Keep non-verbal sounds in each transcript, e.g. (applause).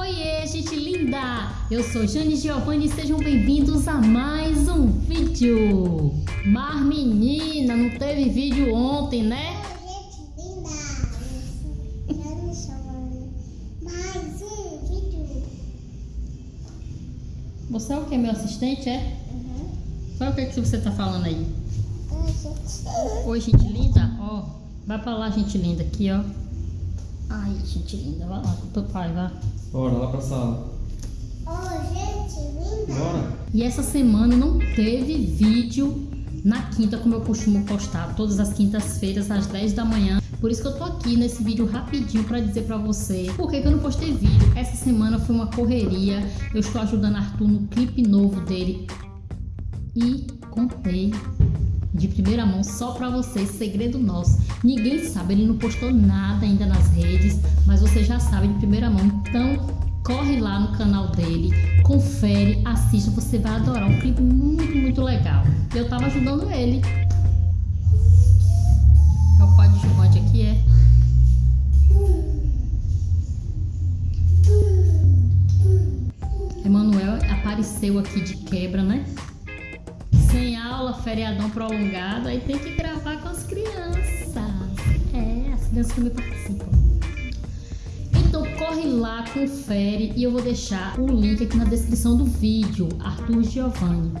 Oiê, gente linda! Eu sou Jane Giovanni e sejam bem-vindos a mais um vídeo. Mas menina, não teve vídeo ontem, né? Gente linda, Jane Giovanni, mais um vídeo. Você é o que, meu assistente, é? Uhum. É o que, que você tá falando aí? Oi, gente. Oi, gente linda, ó. Vai pra lá, gente linda, aqui, ó. Ai, gente linda, vai lá com o pai, vai. Bora lá pra sala. Oi, gente linda. Bora. E essa semana não teve vídeo na quinta, como eu costumo postar, todas as quintas-feiras às 10 da manhã. Por isso que eu tô aqui nesse vídeo rapidinho para dizer para você por que, que eu não postei vídeo. Essa semana foi uma correria. Eu estou ajudando Arthur no clipe novo dele. E contei de primeira mão só para vocês, segredo nosso. Ninguém sabe, ele não postou nada ainda nas redes, mas você já sabe de primeira mão. Então, corre lá no canal dele, confere, assista, você vai adorar. Um clipe muito, muito legal. Eu tava ajudando ele. É o coadjuvante aqui, é? Emanuel apareceu aqui de quebra, né? Sem aula, feriadão prolongado, aí tem que gravar com as crianças. É, as crianças também participam. Então corre lá, confere e eu vou deixar o link aqui na descrição do vídeo, Arthur Giovanni.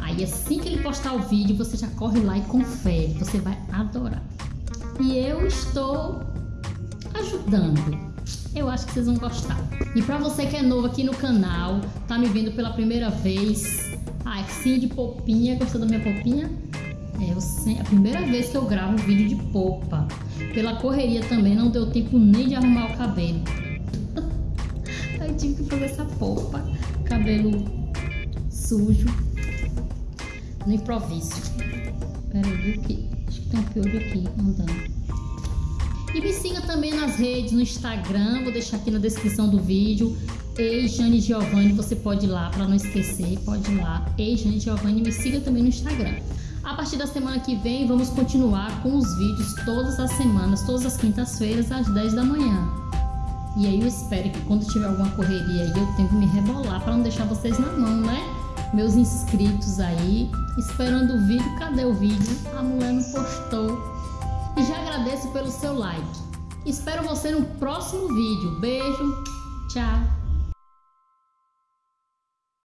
Aí assim que ele postar o vídeo, você já corre lá e confere, você vai adorar. E eu estou ajudando. Eu acho que vocês vão gostar. E para você que é novo aqui no canal, tá me vendo pela primeira vez, sim de popinha, gostou da minha popinha? É a primeira vez que eu gravo vídeo de popa. Pela correria também não deu tempo nem de arrumar o cabelo. (laughs) Aí tive que fazer essa popa, cabelo sujo, no improviso. Peraí, viu que acho que tem um piolho aqui andando. E me siga também nas redes, no Instagram, vou deixar aqui na descrição do vídeo. Ei, Jane Giovanni, você pode ir lá, para não esquecer, pode ir lá. Ei, Jane Giovanni, me siga também no Instagram. A partir da semana que vem, vamos continuar com os vídeos todas as semanas, todas as quintas-feiras, às 10 da manhã. E aí eu espero que quando tiver alguma correria aí, eu tenho que me rebolar para não deixar vocês na mão, né? Meus inscritos aí, esperando o vídeo. Cadê o vídeo? A mulher não postou. E já agradeço pelo seu like. Espero você no próximo vídeo. Beijo, tchau.